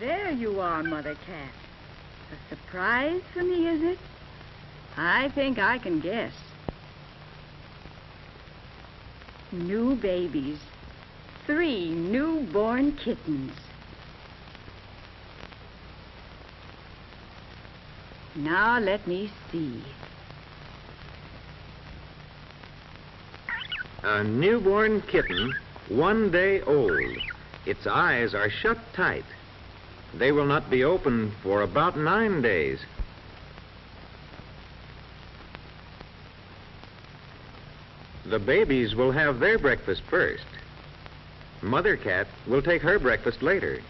There you are, Mother Cat. A surprise for me, is it? I think I can guess. New babies. Three newborn kittens. Now let me see. A newborn kitten, one day old. Its eyes are shut tight. They will not be open for about nine days. The babies will have their breakfast first. Mother cat will take her breakfast later.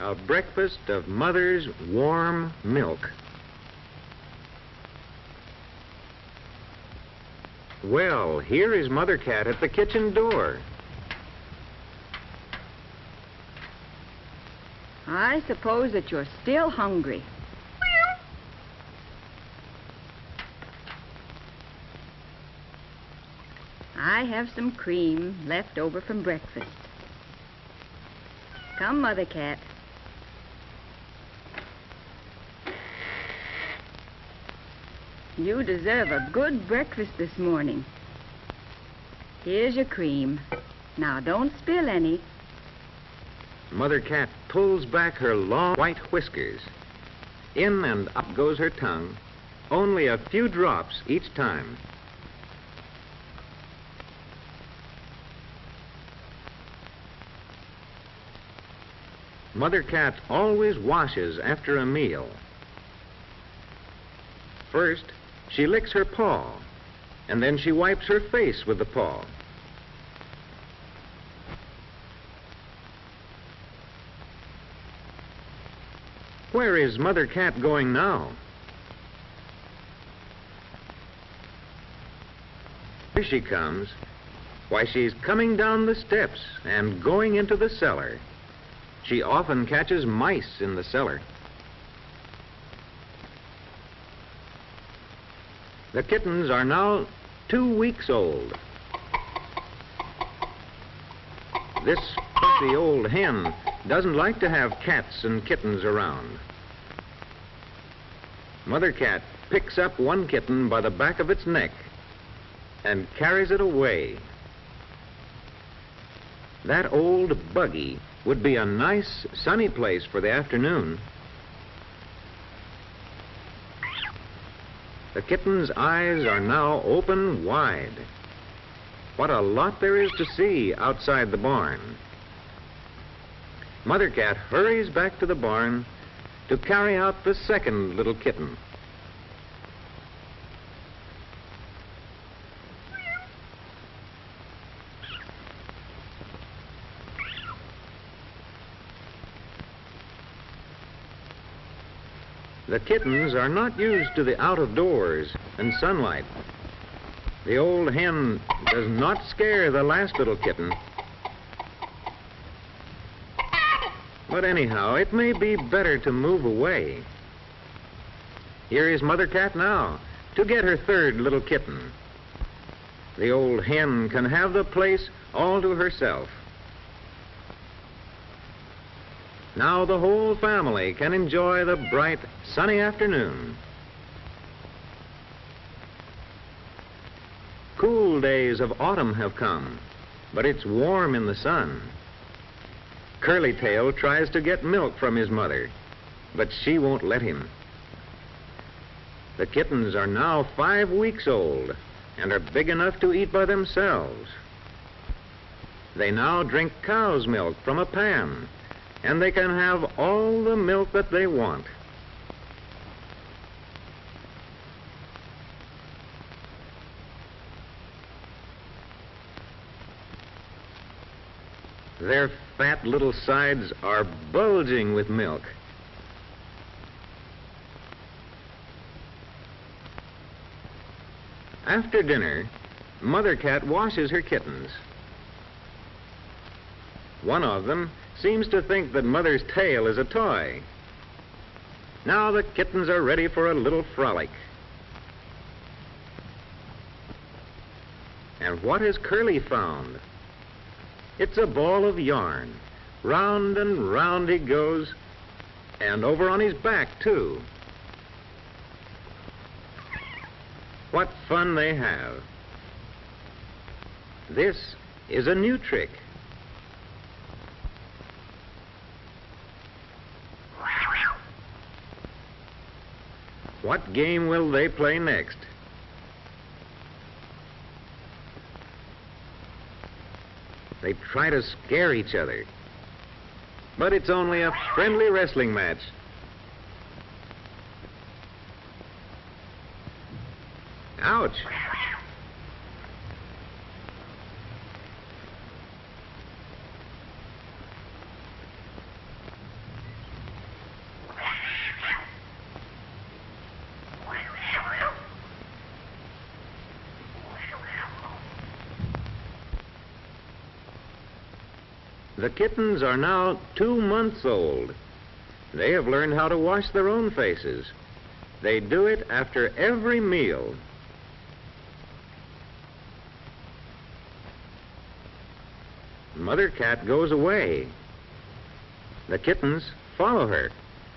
A breakfast of mother's warm milk. Well, here is Mother Cat at the kitchen door. I suppose that you're still hungry. I have some cream left over from breakfast. Come, Mother Cat. You deserve a good breakfast this morning. Here's your cream. Now, don't spill any. Mother Cat pulls back her long white whiskers. In and up goes her tongue, only a few drops each time. Mother Cat always washes after a meal. First, she licks her paw, and then she wipes her face with the paw. Where is Mother Cat going now? Here she comes. Why, she's coming down the steps and going into the cellar. She often catches mice in the cellar. The kittens are now two weeks old. This fussy old hen doesn't like to have cats and kittens around. Mother cat picks up one kitten by the back of its neck and carries it away. That old buggy would be a nice sunny place for the afternoon. The kitten's eyes are now open wide. What a lot there is to see outside the barn. Mother Cat hurries back to the barn to carry out the second little kitten. The kittens are not used to the out of doors and sunlight. The old hen does not scare the last little kitten. But anyhow, it may be better to move away. Here is Mother Cat now to get her third little kitten. The old hen can have the place all to herself. Now the whole family can enjoy the bright, sunny afternoon. Cool days of autumn have come, but it's warm in the sun. Curly Tail tries to get milk from his mother, but she won't let him. The kittens are now five weeks old and are big enough to eat by themselves. They now drink cow's milk from a pan and they can have all the milk that they want. Their fat little sides are bulging with milk. After dinner, Mother Cat washes her kittens. One of them seems to think that Mother's tail is a toy. Now the kittens are ready for a little frolic. And what has Curly found? It's a ball of yarn. Round and round he goes, and over on his back, too. What fun they have. This is a new trick. What game will they play next? They try to scare each other. But it's only a friendly wrestling match. Ouch. The kittens are now two months old. They have learned how to wash their own faces. They do it after every meal. Mother cat goes away. The kittens follow her.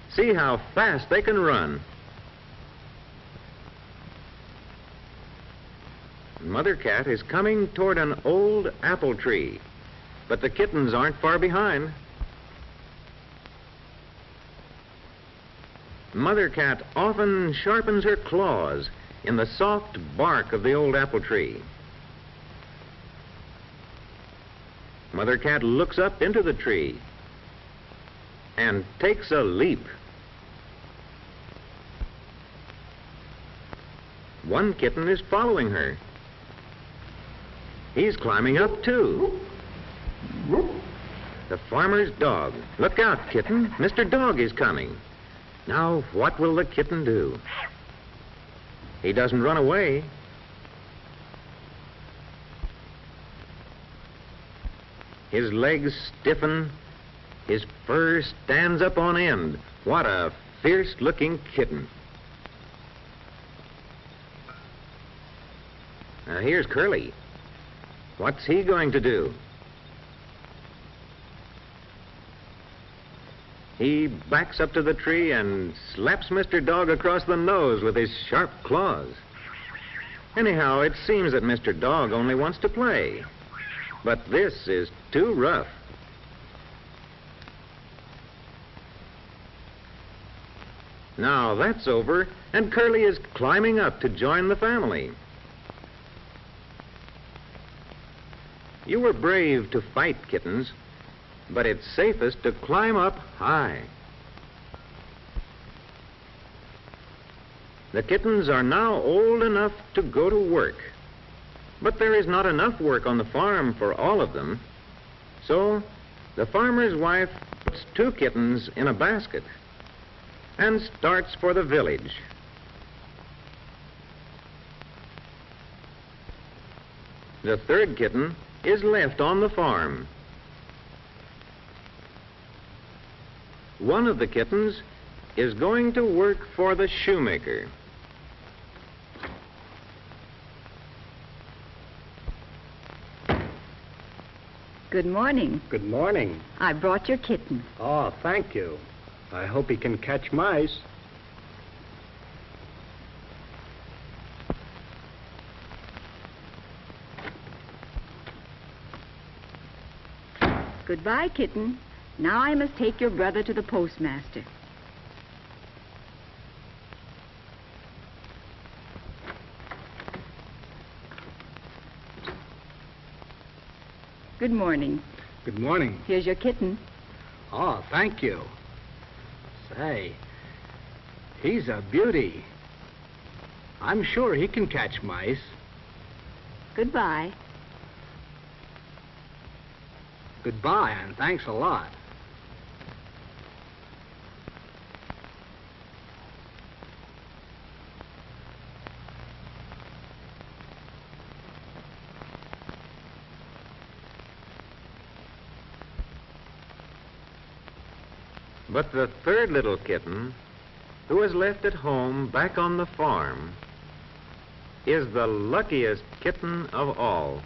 See how fast they can run. Mother cat is coming toward an old apple tree. But the kittens aren't far behind. Mother cat often sharpens her claws in the soft bark of the old apple tree. Mother cat looks up into the tree and takes a leap. One kitten is following her. He's climbing up too. The farmer's dog. Look out, kitten. Mr. Dog is coming. Now, what will the kitten do? He doesn't run away. His legs stiffen. His fur stands up on end. What a fierce-looking kitten. Now, here's Curly. What's he going to do? He backs up to the tree and slaps Mr. Dog across the nose with his sharp claws. Anyhow, it seems that Mr. Dog only wants to play. But this is too rough. Now that's over, and Curly is climbing up to join the family. You were brave to fight, kittens, but it's safest to climb up high. The kittens are now old enough to go to work, but there is not enough work on the farm for all of them. So the farmer's wife puts two kittens in a basket and starts for the village. The third kitten is left on the farm one of the kittens is going to work for the shoemaker. Good morning. Good morning. I brought your kitten. Oh, thank you. I hope he can catch mice. Goodbye, kitten. Now I must take your brother to the postmaster. Good morning. Good morning. Here's your kitten. Oh, thank you. Say, he's a beauty. I'm sure he can catch mice. Goodbye. Goodbye, and thanks a lot. But the third little kitten, who was left at home back on the farm, is the luckiest kitten of all.